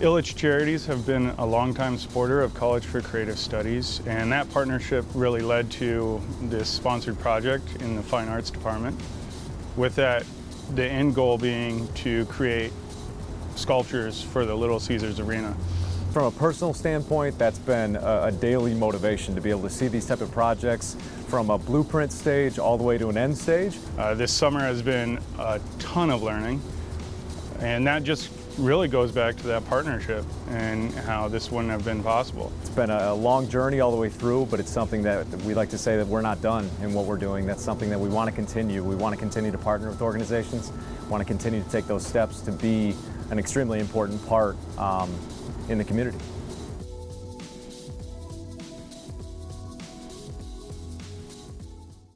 Ilitch Charities have been a longtime supporter of College for Creative Studies, and that partnership really led to this sponsored project in the Fine Arts Department. With that, the end goal being to create sculptures for the Little Caesars Arena. From a personal standpoint, that's been a, a, daily motivation to be able to see these type of projects from a blueprint stage all the way to an end stage. Uh, this summer has been a ton of learning, and that just really goes back to that partnership and how this wouldn't have been possible. It's been a long journey all the way through, but it's something that we like to say that we're not done in what we're doing. That's something that we want to continue. We want to continue to partner with organizations, want to continue to take those steps to be an extremely important part um, in the community.